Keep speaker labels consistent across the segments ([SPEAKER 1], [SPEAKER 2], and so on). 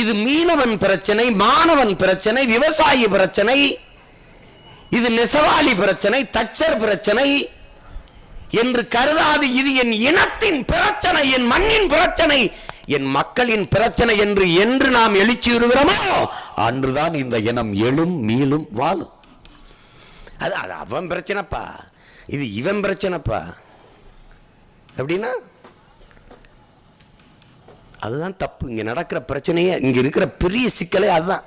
[SPEAKER 1] இது மீனவன் பிரச்சனை மாணவன் பிரச்சனை விவசாயி பிரச்சனை இது நெசவாளி பிரச்சனை தச்சர் பிரச்சனை என்று கருதாது. இது என் இனத்தின் பிரச்சனை என் மண்ணின் பிரச்சனை என் மக்களின் பிரச்சனை என்று என்று நாம் எழுச்சியுறுகிறோமோ அன்றுதான் இந்த இனம் எழும் மீளும் வாழும். அது அது அவன் பிரச்சனைப்பா. இது இவன் பிரச்சனைப்பா. எப்படின்னா அதுதான் தப்பு. இங்கே நடக்கிற பிரச்சனையே இங்கே இருக்கிற பெரிய சிக்கலே அதுதான்.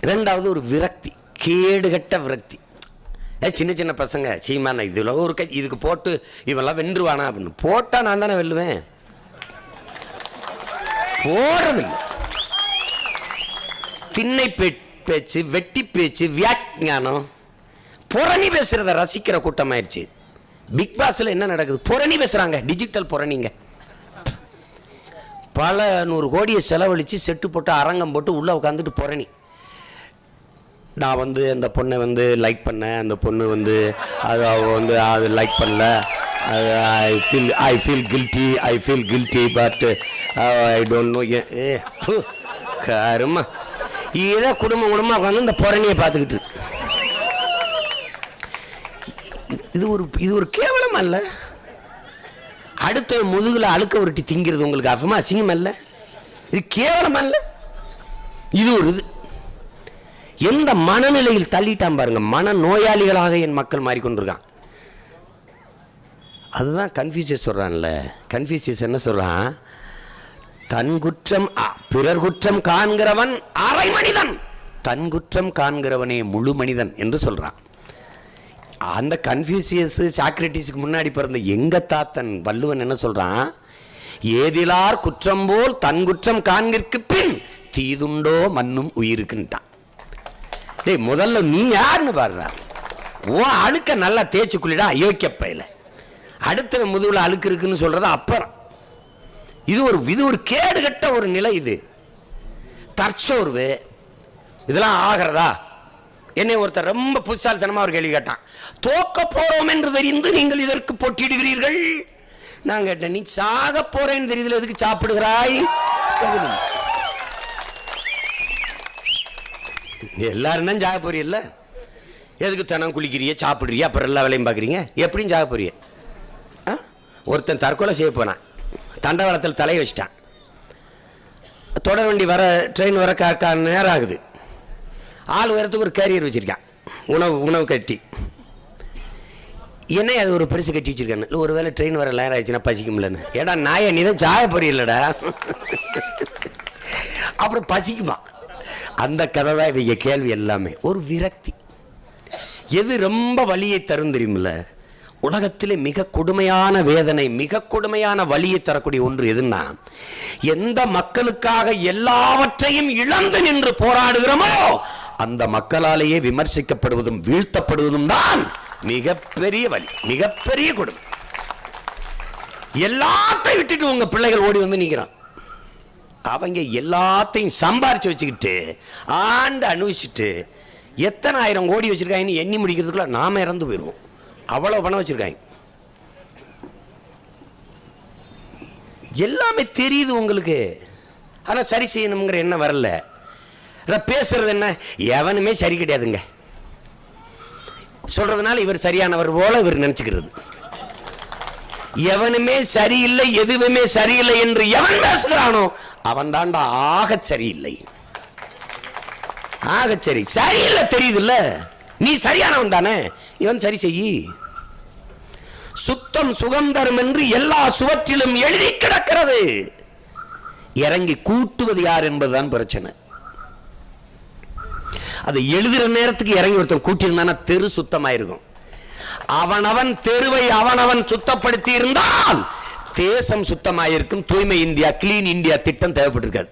[SPEAKER 1] இரண்டாவது ஒரு விரக்தி கேடுகட்ட விரக்தி. ஏ சின்ன சின்ன பசங்க சீமான இதில் ஒரு கை இதுக்கு போட்டு இவெல்லாம் வென்றுவானா அப்படின்னு. போட்டால் நான் தானே வெல்லுவேன். போடுறதில்லை. திண்ணை பே- பேச்சு வெட்டி பேச்சு வியாக்கியானம். புறணி பேசுகிறத ரசிக்கிற கூட்டமாயிருச்சு பிக் பாஸ்ல என்ன நடக்குது? புரணி பேசுறாங்க. டிஜிட்டல் புரணிங்க. பல நூறு கோடியை செலவழித்து செட்டு போட்டு அரங்கம் போட்டு உள்ளே உட்காந்துட்டு புரணி. நான் வந்து அந்த பொண்ணை வந்து லைக் பண்ணேன். அந்த பொண்ணு வந்து அது அவ வந்து அது லைக் பண்ணல. அது I feel I feel guilty I feel guilty but I don't know a கருமா. இதே குடும்பம் குடும்பம் உட்காந்து இந்த புரணியை பார்த்துக்கிட்டு இருக்கு. இது ஒரு இது ஒரு கேவலம் அல்ல. அடுத்த முதுகில் அழுக்க உருட்டி திங்கிறது உங்களுக்கு அசமா அசிங்கம் அல்ல. இது கேவலம் அல்ல. இது ஒரு இது. எந்த மனநிலையில் தள்ளிட்டான் பாருங்க. மன நோயாளிகளாக என் மக்கள் மாறிக்கொண்டிருக்கான். அதுதான் கன்ஃபியூசியஸ் சொல்றான்ல. கன்ஃபியூசியஸ் என்ன சொல்றான்? தன் குற்றம் பிறர் குற்றம் காண்கிறவன் அரை மனிதன். தன் குற்றம் காண்கிறவனே முழு மனிதன் என்று சொல்றான். அந்த கன்ஃபியூசியஸ் சாக்ரட்டிஸுக்கு முன்னாடி பிறந்த எங்க தாத்தன் வள்ளுவன் என்ன சொல்றான்? ஏதிலார் குற்றம் போல் தன் குற்றம் காண்கிற்கு பின் தீதுண்டோ மண்ணும் உயிருக்குன்ட்டான். டேய் முதல்ல நீ யாருன்னு பாடுறா ஓ அழுக்க நல்லா தேய்ச்சி குளிடா அயோக்கிய பையில. அடுத்த முதுகுல அழுக்கு இருக்குன்னு சொல்றது அப்புறம். இது ஒரு இது ஒரு கேடுகட்ட ஒரு நிலை இது. தற்சோர்வு. இதெல்லாம் ஆகிறதா? என்னை ஒருத்தர் ரொம்ப புதுசாலித்தனமாக ஒரு கேள்வி கேட்டான். தோக்க போகிறோம் என்று தெரிந்து நீங்கள் இதற்கு போட்டியிடுகிறீர்கள்? நான் கேட்டேன் நீ சாக போறேன்னு தெரியுதுல எதுக்கு சாப்பிடுகிறாய்? பதில். எல்லாரும் தான் சாக போறீல்ல? எதுக்கு தினம் குளிக்கிறிய சாப்பிடுறிய அப்புறம் எல்லா வேலையும் பார்க்குறீங்க? எப்படியும் சாக போறிய? ஆ? ஒருத்தன் தற்கொலை செய்ய போனான். தண்டவாளத்தில் தலையை வச்சிட்டான். தொடர் வண்டி வர ட்ரெயின் வர நேரம் ஆகுது. ஆள் உயரத்துக்கு ஒரு கேரியர் வச்சிருக்கான். உணவு உணவு கட்டி. என்ன அது ஒரு பெருசு கட்டி வச்சுருக்கான்னு இல்லை ஒரு வேளை ட்ரெயின் வர லேர் ஆயிடுச்சுன்னா பசிக்கும்லன்னு ஏடா நாயை நீ தான் சாய போறீல்லடா. அப்புறம் பசிக்குமா? அந்த கதை தான் இவங்க கேள்வி எல்லாமே. ஒரு விரக்தி. எது ரொம்ப வலியை தரும் தெரியுமில்ல? உலகத்திலே மிக கொடுமையான வேதனை மிக கொடுமையான வலியை தரக்கூடிய ஒன்று எதுன்னா எந்த மக்களுக்காக எல்லாவற்றையும் இழந்து நின்று போராடுகிறோமோ அந்த மக்களாலேயே விமர்சிக்கப்படுவதும் வீழ்த்தப்படுவதும் தான் மிகப்பெரிய வலி மிகப்பெரிய கொடுமை. எல்லாத்தையும் விட்டுட்டு உங்க பிள்ளைகள் ஓடி வந்து நிற்கிறான் அவங்க எல்லாத்தையும் சம்பாரிச்சு வச்சுக்கிட்டு ஆண்டு அனுபவிச்சுட்டு எத்தனை ஆயிரம் கோடி வச்சிருக்காங்கன்னு எண்ணி முடிக்கிறதுக்குள்ள நாம இறந்து போயிடுவோம் அவ்வளோ பணம் வச்சிருக்காங்க. எல்லாமே தெரியுது உங்களுக்கு. ஆனால் சரி செய்யணுங்கிற எண்ணம் வரல. பேசுறது என்ன? எவனுமே சரி கிடையாதுங்க. சொல்றதுனால இவர் சரியானவர் போல இவர் நினைச்சுக்கிறது. எவனுமே சரியில்லை எதுவுமே சரியில்லை என்று எவன் பேசுகிறானோ அவன் தாண்டா ஆக சரியில்லை. ஆக சரி. சரியில்லை தெரியுதுல்ல? நீ சரியானவன் தானே? இவன் சரி செய்யி. சுத்தம் சுகம் தரும் என்று எல்லா சுவற்றிலும் எழுதி கிடக்கிறது. இறங்கி கூட்டுவது யார் என்பதுதான் பிரச்சனை. அது எழுதுகிற நேரத்துக்கு இறங்கி ஒருத்தன் கூட்டியிருந்தானா தெரு சுத்தமாயிருக்கும். அவனவன் தெருவை அவனவன் சுத்தப்படுத்தி இருந்தால் தேசம் சுத்தமாயிருக்கும். தூய்மை இந்தியா கிளீன் இந்தியா திட்டம் தேவைப்பட்டிருக்காது.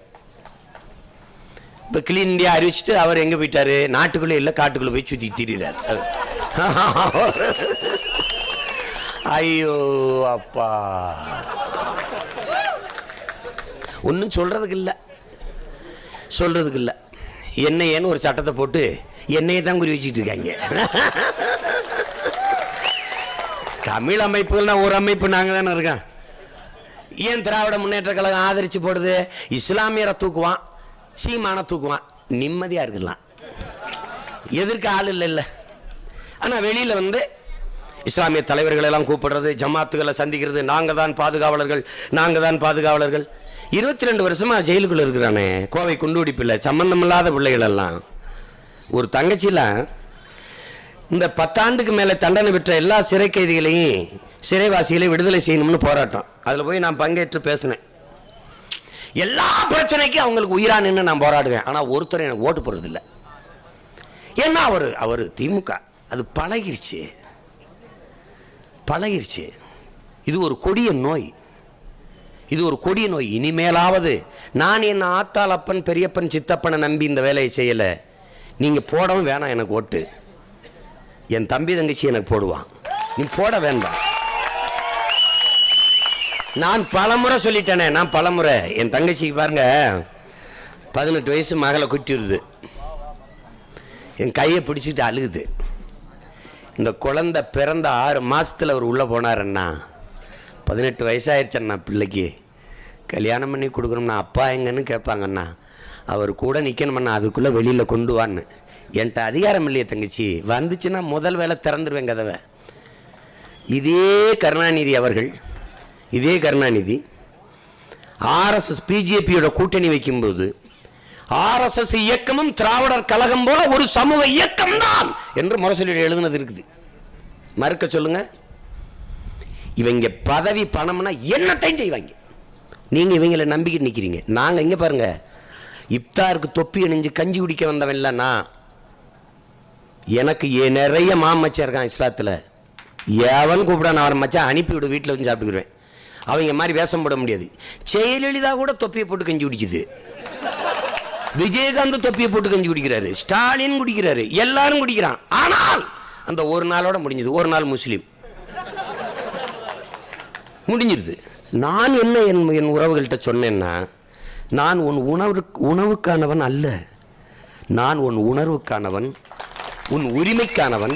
[SPEAKER 1] இப்போ கிளீன் இந்தியா அறிவிச்சுட்டு அவர் எங்க போயிட்டாரு? நாட்டுக்குள்ளே இல்ல காட்டுக்குள்ளே போய் சுத்தி திரிறாரு ஐயோ அப்பா. ஒன்றும் சொல்றதுக்கு இல்லை. சொல்றதுக்கு இல்லை. என்னையேன்னு ஒரு சட்டத்தை போட்டு என்னையை தான் குறி வச்சுட்டு இருக்காங்க. தமிழ் அமைப்புகள்னா ஒரு அமைப்பு நாங்கள் தானே இருக்கோம். ஏன் திராவிட முன்னேற்ற கழகம் ஆதரித்து போடுது? இஸ்லாமியரை தூக்குவான் சீமான தூக்குவான். நிம்மதியாக இருக்கலாம். எதிர்க்க ஆள் இல்லை இல்லை. ஆனால் வெளியில் வந்து இஸ்லாமிய தலைவர்களெல்லாம் கூப்பிடுறது ஜமாத்துகளை சந்திக்கிறது நாங்கள் தான் பாதுகாவலர்கள் நாங்கள் தான் பாதுகாவலர்கள். இருபத்தி ரெண்டு வருஷமா ஜெயிலுக்குள்ள இருக்கிறானே. கோவை குண்டுடி பிள்ளை சம்பந்தம் இல்லாத பிள்ளைகள் எல்லாம் ஒரு தங்கச்சிலாம் இந்த பத்தாண்டுக்கு மேலே தண்டனை பெற்ற எல்லா சிறை கைதிகளையும் சிறைவாசிகளையும் விடுதலை செய்யணும்னு போராட்டம். அதில் போய் நான் பங்கேற்று பேசினேன். எல்லா பிரச்சனைக்கும் அவங்களுக்கு உயிரா நின்று நான் போராடுவேன். ஆனால் ஒருத்தர் எனக்கு ஓட்டு போடுறதில்ல. ஏன்னா அவர் அவர் திமுக. அது பழகிருச்சு. பழகிருச்சு. இது ஒரு கொடிய நோய். இது ஒரு கொடிய நோய். இனிமேலாவது நான் என் ஆத்தாள் அப்பன் பெரியப்பன் சித்தப்பனை நம்பி இந்த வேலையை செய்யலை. நீங்கள் போடவும் வேணாம் எனக்கு ஓட்டு. என் தம்பி தங்கச்சி எனக்கு போடுவான். நீ போட வேண்டாம். நான் பலமுறை சொல்லிட்டேனே நான் பலமுறை. என் தங்கச்சிக்கு பாருங்க பதினெட்டு வயசு மகளை குட்டிடுது என் கையை பிடிச்சிட்டு அழுகுது. இந்த குழந்தை பிறந்த ஆறு மாதத்தில் அவர் உள்ளே போனாருன்னா பதினெட்டு வயசாயிருச்சண்ணா பிள்ளைக்கு. கல்யாணம் பண்ணி கொடுக்குறோம்னா அப்பா எங்கன்னு கேட்பாங்கண்ணா. அவர் கூட நிற்கணுமண்ணா அதுக்குள்ளே வெளியில் கொண்டு வான்னு. என்கிட்ட அதிகாரம் இல்லையே தங்கச்சி. வந்துச்சுன்னா முதல் வேலை திறந்துருவேன் கதவை. இதே கருணாநிதி அவர்கள் இதே கருணாநிதி ஆர்எஸ்எஸ் பிஜேபியோட கூட்டணி வைக்கும்போது ஆர்எஸ்எஸ் இயக்கமும் திராவிடர் கழகம் போல ஒரு சமூக இயக்கம் தான் என்று முரசொலி எழுதுனது இருக்குது. மறுக்க சொல்லுங்கள் இவங்க பதவி பணம்னா என்னத்தையும் செய்வாங்க. நீங்கள் இவங்களை நம்பிக்கிட்டு நிற்கிறீங்க நாங்கள் இங்கே பாருங்கள் இப்தாருக்கு தொப்பி அணிஞ்சு கஞ்சி குடிக்க வந்தவன் இல்லைண்ணா எனக்கு ஏ- நிறைய மாமச்சா இருக்கான் இஸ்லாத்தில். எவன் கூப்பிட நான் அவன் மச்சான் அனுப்பிவிடு வீட்டில் வந்து சாப்பிட்டுக்குருவேன். அவங்க மாதிரி வேஷம் போட முடியாது. ஜெயலலிதா கூட தொப்பியை போட்டு கஞ்சி குடிக்குது. விஜயகாந்த் தொப்பியை போட்டு கஞ்சி குடிக்கிறாரு. ஸ்டாலின் குடிக்கிறாரு. எல்லாரும் குடிக்கிறான். ஆனால் அந்த ஒரு நாளோட முடிஞ்சது. ஒரு நாள் முஸ்லீம். முடிஞ்சிருது. நான் என்ன என் என் உறவுகள்கிட்ட சொன்னேன்னா நான் உன் உணவு உணவுக்கானவன் அல்ல. நான் உன் உணர்வுக்கானவன் உன் உரிமைக்கானவன்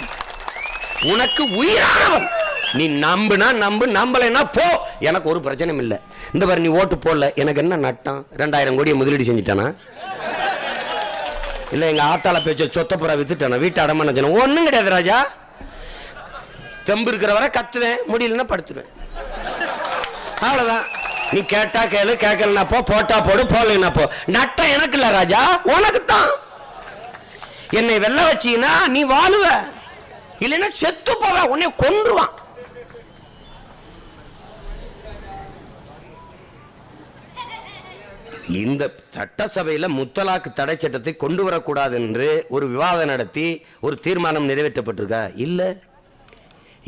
[SPEAKER 1] உனக்கு உயிரானவன். நீ நம்புனா நம்பு நம்பலைன்னா போ. எனக்கு ஒரு பிரச்சனையும் இல்லை. இந்த பாரு நீ ஓட்டு போடல. எனக்கு என்ன நட்டம்? ரெண்டாயிரம் கோடியை முதலீடு செஞ்சுட்டானா? இல்லை எங்கள் ஆத்தால பேச்ச சொத்தப்புறா வித்துட்டானா? வீட்டு அடமான ஒன்றும் கிடையாது ராஜா. தெம்பு இருக்கிற வரை கத்துவேன். முடியலன்னா படுத்துருவேன். அவ்வளவுதான். நீ கேட்டா கேளு கேட்கலனா போ போட்டா போடு போடலைன்னா போ. நட்டம் எனக்கு இல்ல ராஜா உனக்கு தான் என்னை வெள்ள வச்சீங்கன்னா நீ வாழுவ. இல்லைன்னா செத்து போவ உன்னை கொன்றுவான். இந்த சட்டசபையில் முத்தலாக்கு தடை சட்டத்தை கொண்டு வரக்கூடாது என்று ஒரு விவாதம் நடத்தி ஒரு தீர்மானம் நிறைவேற்றப்பட்டிருக்கா? இல்லை.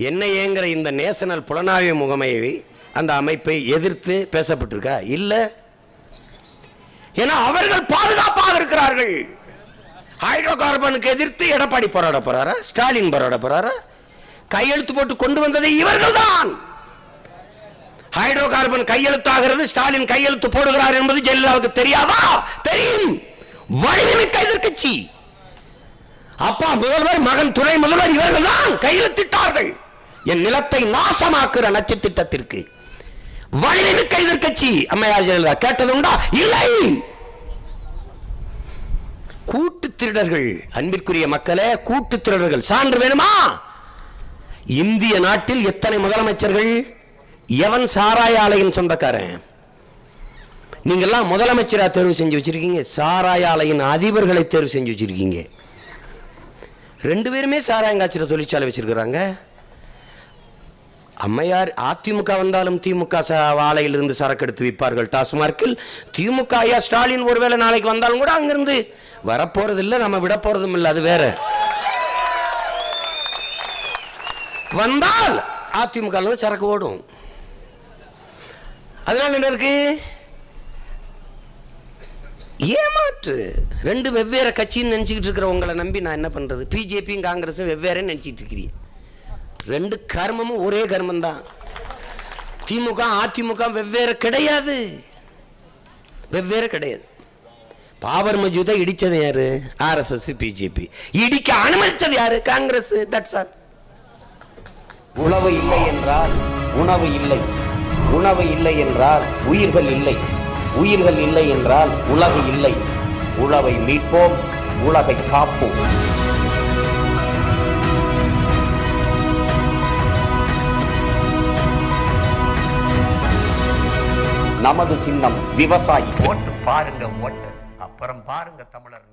[SPEAKER 1] என்ன ஏங்கிற இந்த நேஷனல் புலனாய்வு முகமையை அந்த அமைப்பை எதிர்த்து பேசப்பட்டிருக்கா? இல்ல. ஏன்னா அவர்கள் பாதுகாப்பாக இருக்கிறார்கள். ஹைட்ரோ கார்பனுக்கு எதிர்த்து எடப்பாடி போராட போறாரா? ஸ்டாலின் போராட போறாரா? கையெழுத்து போட்டு கொண்டு வந்தது இவர்கள்தான். ஹைட்ரோ கார்பன் கையெழுத்தாகிறது ஸ்டாலின் கையெழுத்து போடுகிறார் என்பது ஜெயலலிதாவுக்கு தெரியாதா? தெரியும். வலிமைமிக்க எதிர்கட்சி அப்பா முதல்வர் மகன் துணை முதல்வர் இவர்கள் தான் கையெழுத்திட்டார்கள். என் நிலத்தை நாசமாக்குற நச்சு திட்டத்திற்கு வலிமைமிக்க எதிர்கட்சி அம்மையார் ஜெயலலிதா கேட்டது உண்டா இல்லை! கூட்டு திருடர்கள் அன்பிற்குரிய மக்களே கூட்டு திருடர்கள் சான்று வேணுமா? இந்திய நாட்டில் எத்தனை முதலமைச்சர்கள்? எவன் சாராய ஆலையின் சொந்தக்காரன்? நீங்கெல்லாம் முதலமைச்சரா தேர்வு செஞ்சு வச்சிருக்கீங்க சாராய ஆலையின் அதிபர்களை தேர்வு செஞ்சு வச்சிருக்கீங்க. ரெண்டு பேருமே சாராயம் தொழிற்சாலை வச்சிருக்கிறாங்க. அம்மையார் அதிமுக வந்தாலும் திமுக வாழையிலிருந்து சரக்கு எடுத்து விற்பார்கள். டாஸ்மார்க்கில் திமுக ஐயா ஸ்டாலின் ஒருவேளை நாளைக்கு வந்தாலும் கூட அங்கிருந்து வரப்போறது இல்லை நம்ம விட போறதும் இல்லை அது வேற. வந்தால் அதிமுக சரக்கு ஓடும். அதனால என்ன இருக்கு? ஏமாற்று. ரெண்டு வெவ்வேறு கட்சின்னு நினச்சிக்கிட்டு இருக்கிற உங்களை நம்பி நான் என்ன பண்றது? பிஜேபியும் காங்கிரஸும் வெவ்வேறு நினச்சிட்டு இருக்கிறீங்க. ரெண்டு கர்மமும் ஒரே கர்மம் தான் திமுக அதிமுக வெவ்வேறு கிடையாது. வெவ்வேறு கிடையாது. பாபர் மஜூதை இடிச்சது யாரு? ஆர்எஸ்எஸ் பிஜேபி இடிக்க அனுமதிச்சது யாரு? காங்கிரஸ் தட்ஸ் ஆல் உணவு இல்லை என்றால் உணவு இல்லை. உணவு இல்லை என்றால் உயிர்கள் இல்லை. உயிர்கள் இல்லை என்றால் உலகு இல்லை. உழவை மீட்போம் உலகை காப்போம். நமது சின்னம் விவசாயி. ஓட்டு பாருங்க ஓட்டு. அப்புறம் பாருங்க தமிழர்